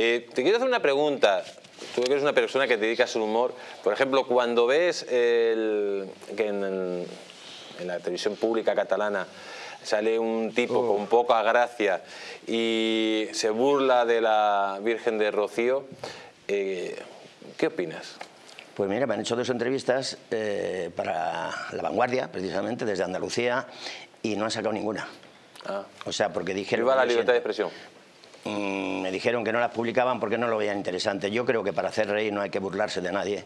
Eh, te quiero hacer una pregunta. Tú que eres una persona que te dedicas al humor. Por ejemplo, cuando ves el, que en, en la televisión pública catalana sale un tipo con poca gracia y se burla de la Virgen de Rocío, eh, ¿qué opinas? Pues mira, me han hecho dos entrevistas eh, para La Vanguardia, precisamente, desde Andalucía, y no han sacado ninguna. Ah. O sea, porque dijeron... Viva la libertad de expresión. Mm, me dijeron que no las publicaban porque no lo veían interesante. Yo creo que para hacer reír no hay que burlarse de nadie,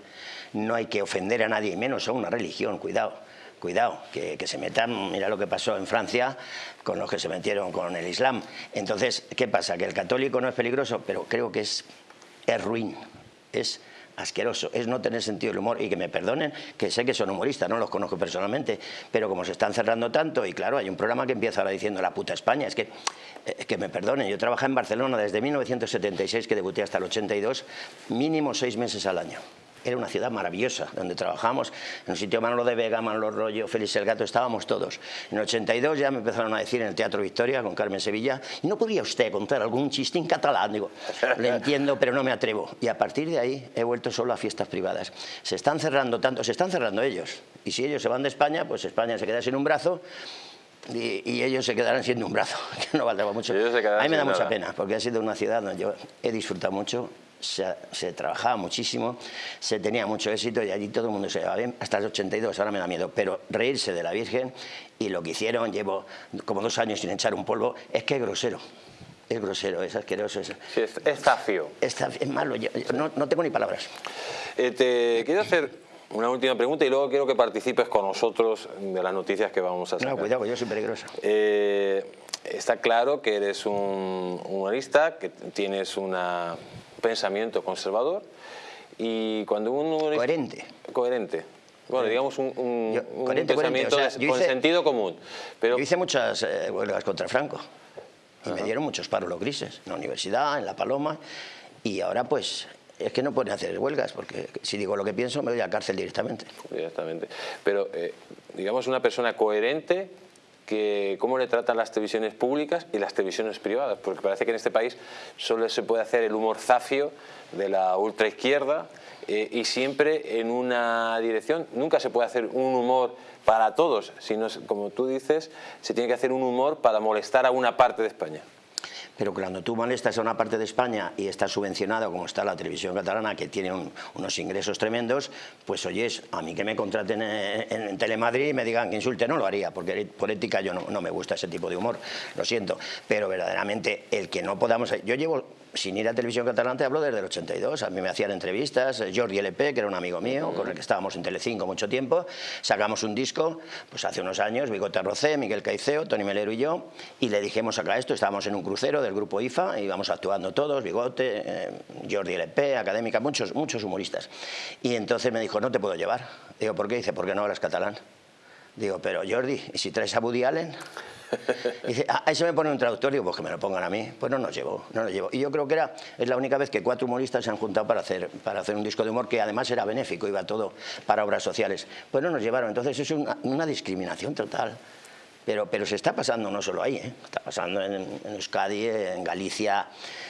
no hay que ofender a nadie, menos a una religión, cuidado cuidado, que, se metan, mira lo que pasó en Francia con los que se metieron con el Islam. Entonces, ¿qué pasa? Que el católico no es peligroso, pero creo que es, es ruin, es asqueroso, es no tener sentido del humor. Y que me perdonen, que sé que son humoristas, no los conozco personalmente, pero como se están cerrando tanto y claro, hay un programa que empieza ahora diciendo la puta España, es que, eh, que me perdonen, yo trabajé en Barcelona desde 1976 que debuté hasta el 82, mínimo seis meses al año. Era una ciudad maravillosa, donde trabajamos, en un sitio Manolo de Vega, Manolo Rollo, Félix el Gato, estábamos todos. En el 82 ya me empezaron a decir en el Teatro Victoria, con Carmen Sevilla, ¿y no podría usted contar algún chiste en catalán? Digo, le entiendo, pero no me atrevo. Y a partir de ahí he vuelto solo a fiestas privadas. Se están cerrando tanto, se están cerrando ellos. Y si ellos se van de España, pues España se queda sin un brazo y, ellos se quedarán siendo un brazo, que no valdrá mucho. A mí me da mucha pena, porque ha sido una ciudad donde yo he disfrutado mucho, se, trabajaba muchísimo, se tenía mucho éxito y allí todo el mundo se llevaba bien, hasta el 82, ahora me da miedo, pero reírse de la Virgen y lo que hicieron, llevo como dos años sin echar un polvo, es que es grosero. Es grosero, es asqueroso. Es, sí, es, zafio. Es, malo, no, tengo ni palabras. Eh, te quiero hacer una última pregunta y luego quiero que participes con nosotros de las noticias que vamos a sacar. No, cuidado, yo soy peligroso. Eh, está claro que eres un humorista, que tienes una pensamiento conservador y cuando uno... Coherente. Coherente. Bueno, digamos un, pensamiento con sentido común. Pero... Yo hice muchas eh, huelgas contra Franco y me dieron muchos paros los grises, en la universidad, en La Paloma, y ahora pues es que no pueden hacer huelgas, porque si digo lo que pienso me voy a cárcel directamente. Directamente. Pero, eh, digamos, una persona coherente que cómo le tratan las televisiones públicas y las televisiones privadas, porque parece que en este país solo se puede hacer el humor zafio de la ultraizquierda eh, y siempre en una dirección, nunca se puede hacer un humor para todos, sino, como tú dices, se tiene que hacer un humor para molestar a una parte de España pero cuando tú molestas a una parte de España y está subvencionado como está la televisión catalana, que tiene unos ingresos tremendos, pues oyes, a mí que me contraten en, Telemadrid y me digan que insulte, no lo haría, porque por ética yo no me gusta ese tipo de humor, lo siento, pero verdaderamente el que no podamos... Yo llevo sin ir a Televisión Catalana te hablo desde el 82, a mí me hacían entrevistas, eh, Jordi LP, que era un amigo mío, con el que estábamos en Telecinco mucho tiempo, sacamos un disco, pues hace unos años, Bigote Rocé, Miguel Caiceo, Tony Melero y yo, y le dijimos acá esto, estábamos en un crucero del grupo IFA, íbamos actuando todos, Bigote, eh, Jordi LP, Académica, muchos, muchos humoristas, y entonces me dijo, no te puedo llevar, digo, ¿por qué? Dice, ¿por qué no hablas catalán? Digo, pero Jordi, ¿y si traes a Woody Allen? Dice, ah, se me pone un traductor, pues que me lo pongan a mí. Pues no nos llevo, no nos llevo. Y yo creo que era, es la única vez que cuatro humoristas se han juntado para hacer, para hacer un disco de humor que además era benéfico, iba todo para obras sociales. Pues no nos llevaron, entonces es una, una discriminación total. Pero, pero se está pasando no solo ahí, ¿eh? está pasando en, en, Euskadi, en Galicia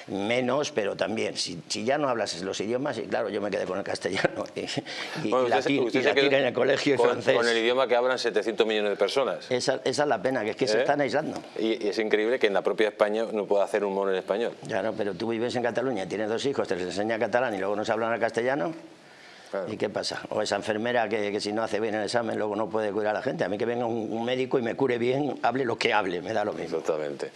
menos, pero también, si, si, ya no hablas los idiomas, y claro, yo me quedé con el castellano y, y, bueno, latín, usted y en el colegio con, francés. Con el idioma que hablan 700 millones de personas. Esa, esa es la pena, que es que se ¿Eh? están aislando. Y, es increíble que en la propia España no pueda hacer humor en español. Claro, pero tú vives en Cataluña, tienes dos hijos, te les enseña catalán y luego no se hablan el castellano. ¿Y qué pasa? O esa enfermera que, si no hace bien el examen luego no puede curar a la gente. A mí que venga un, un médico y me cure bien, hable lo que hable, me da lo mismo. Exactamente.